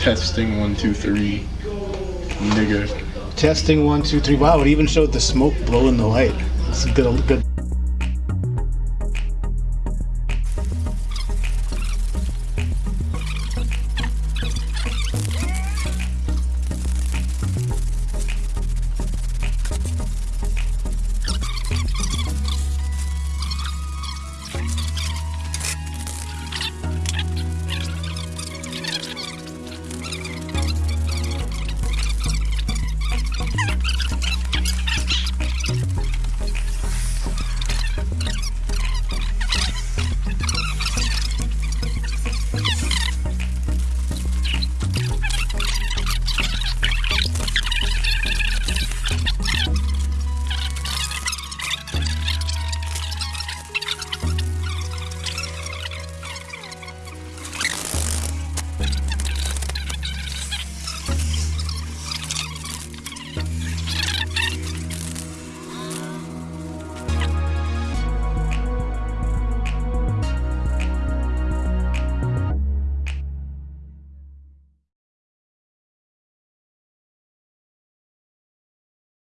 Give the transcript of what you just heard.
Testing one two three, nigga. Testing one, two, three. Wow, it even showed the smoke blowing the light. It's a good, good